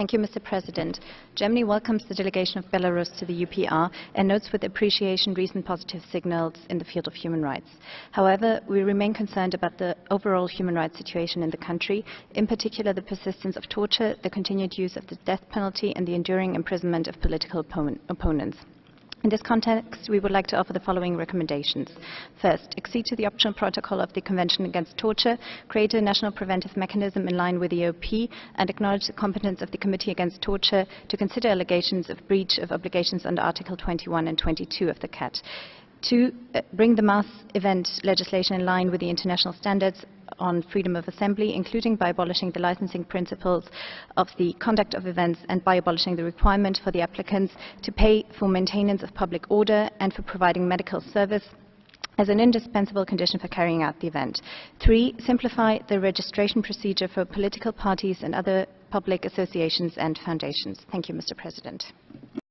Thank you, Mr. President. Germany welcomes the delegation of Belarus to the UPR and notes with appreciation recent positive signals in the field of human rights. However, we remain concerned about the overall human rights situation in the country, in particular the persistence of torture, the continued use of the death penalty, and the enduring imprisonment of political opponents. In this context, we would like to offer the following recommendations. First, accede to the optional protocol of the Convention Against Torture, create a national preventive mechanism in line with the EOP, and acknowledge the competence of the Committee Against Torture to consider allegations of breach of obligations under Article 21 and 22 of the CAT. Two, uh, bring the mass event legislation in line with the international standards on freedom of assembly, including by abolishing the licensing principles of the conduct of events and by abolishing the requirement for the applicants to pay for maintenance of public order and for providing medical service as an indispensable condition for carrying out the event. Three, simplify the registration procedure for political parties and other public associations and foundations. Thank you, Mr. President.